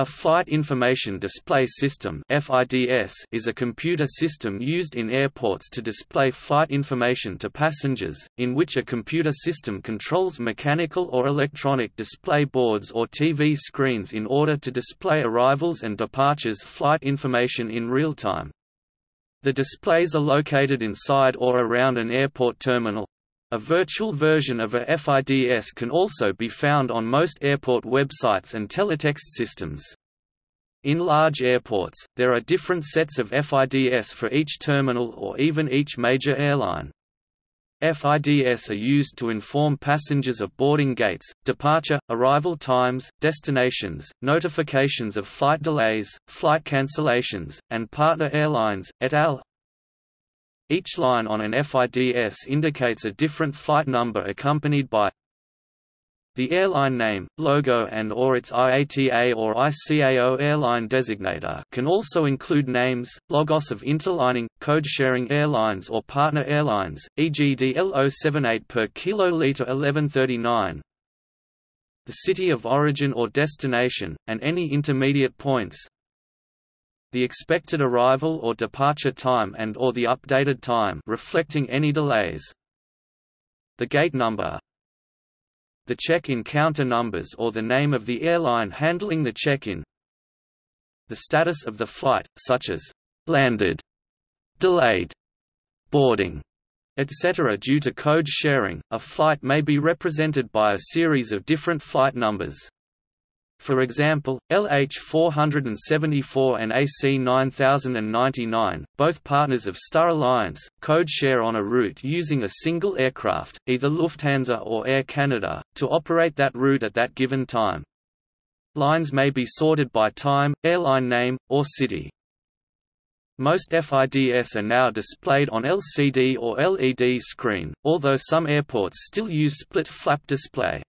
A Flight Information Display System is a computer system used in airports to display flight information to passengers, in which a computer system controls mechanical or electronic display boards or TV screens in order to display arrivals and departures flight information in real time. The displays are located inside or around an airport terminal, a virtual version of a FIDS can also be found on most airport websites and teletext systems. In large airports, there are different sets of FIDS for each terminal or even each major airline. FIDS are used to inform passengers of boarding gates, departure, arrival times, destinations, notifications of flight delays, flight cancellations, and partner airlines, et al. Each line on an FIDS indicates a different flight number accompanied by the airline name, logo and or its IATA or ICAO airline designator. Can also include names, logos of interlining, code-sharing airlines or partner airlines, e.g. DL078 per kiloliter 1139, the city of origin or destination, and any intermediate points, the expected arrival or departure time and or the updated time reflecting any delays. The gate number the check-in counter numbers or the name of the airline handling the check-in the status of the flight, such as landed, delayed, boarding, etc. Due to code sharing, a flight may be represented by a series of different flight numbers. For example, LH-474 and AC-9099, both partners of Star Alliance, code share on a route using a single aircraft, either Lufthansa or Air Canada, to operate that route at that given time. Lines may be sorted by time, airline name, or city. Most FIDS are now displayed on LCD or LED screen, although some airports still use split flap display.